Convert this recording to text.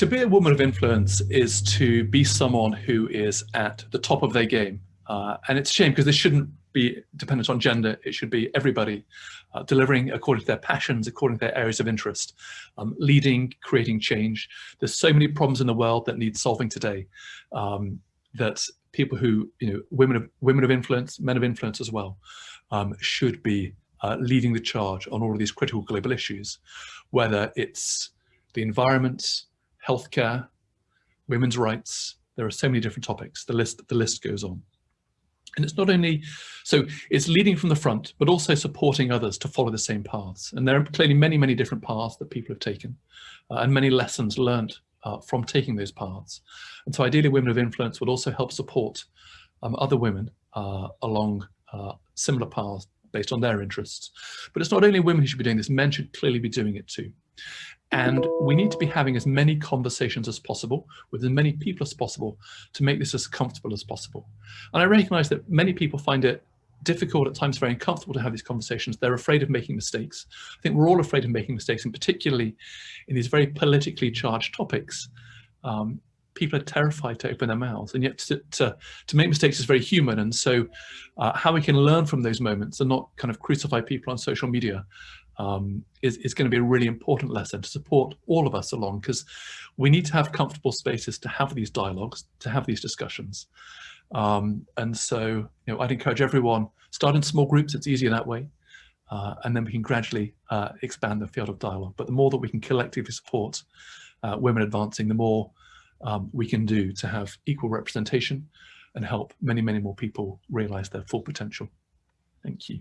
to be a woman of influence is to be someone who is at the top of their game. Uh, and it's a shame because this shouldn't be dependent on gender. It should be everybody uh, delivering according to their passions, according to their areas of interest, um, leading, creating change. There's so many problems in the world that need solving today um, that people who, you know, women of, women of influence, men of influence as well, um, should be uh, leading the charge on all of these critical global issues, whether it's the environment, healthcare, women's rights. There are so many different topics. The list, the list goes on. And it's not only, so it's leading from the front, but also supporting others to follow the same paths. And there are clearly many, many different paths that people have taken uh, and many lessons learned uh, from taking those paths. And so ideally women of influence would also help support um, other women uh, along uh, similar paths based on their interests. But it's not only women who should be doing this, men should clearly be doing it too. And we need to be having as many conversations as possible with as many people as possible to make this as comfortable as possible. And I recognize that many people find it difficult, at times very uncomfortable to have these conversations. They're afraid of making mistakes. I think we're all afraid of making mistakes, and particularly in these very politically charged topics, um, people are terrified to open their mouths. And yet to, to, to make mistakes is very human. And so uh, how we can learn from those moments and not kind of crucify people on social media um, is, is going to be a really important lesson to support all of us along because we need to have comfortable spaces to have these dialogues, to have these discussions. Um, and so, you know, I'd encourage everyone, start in small groups, it's easier that way. Uh, and then we can gradually uh, expand the field of dialogue. But the more that we can collectively support uh, women advancing, the more um, we can do to have equal representation and help many, many more people realize their full potential. Thank you.